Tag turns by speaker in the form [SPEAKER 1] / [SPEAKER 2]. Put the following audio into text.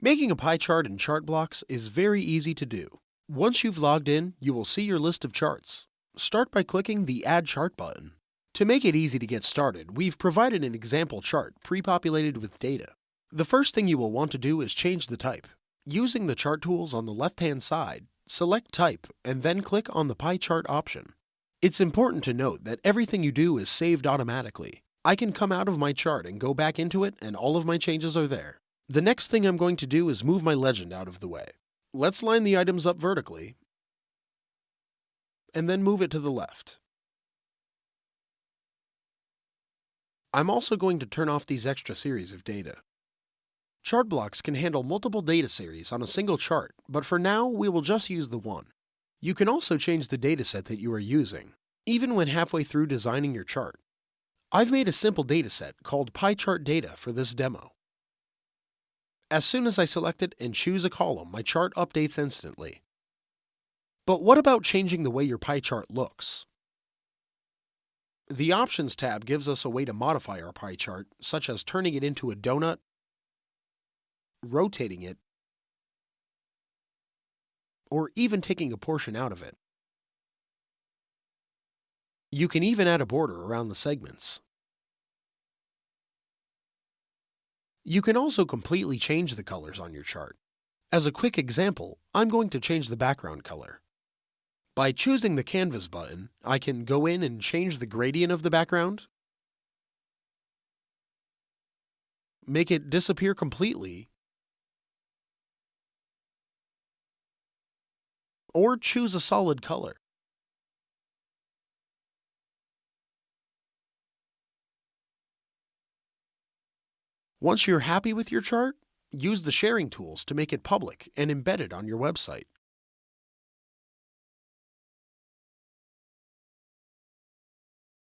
[SPEAKER 1] Making a pie chart in ChartBlocks is very easy to do. Once you've logged in, you will see your list of charts. Start by clicking the Add Chart button. To make it easy to get started, we've provided an example chart pre-populated with data. The first thing you will want to do is change the type. Using the chart tools on the left-hand side, select Type and then click on the Pie Chart option. It's important to note that everything you do is saved automatically. I can come out of my chart and go back into it and all of my changes are there. The next thing I'm going to do is move my legend out of the way. Let's line the items up vertically and then move it to the left. I'm also going to turn off these extra series of data. ChartBlocks can handle multiple data series on a single chart, but for now we will just use the one. You can also change the dataset that you are using, even when halfway through designing your chart. I've made a simple dataset called pie chart data for this demo. As soon as I select it and choose a column, my chart updates instantly. But what about changing the way your pie chart looks? The Options tab gives us a way to modify our pie chart, such as turning it into a donut, rotating it, or even taking a portion out of it. You can even add a border around the segments. You can also completely change the colors on your chart. As a quick example, I'm going to change the background color. By choosing the Canvas button, I can go in and change the gradient of the background, make it disappear completely, or choose a solid color. Once you're happy with your chart, use the sharing tools to make it public and embed it on your website.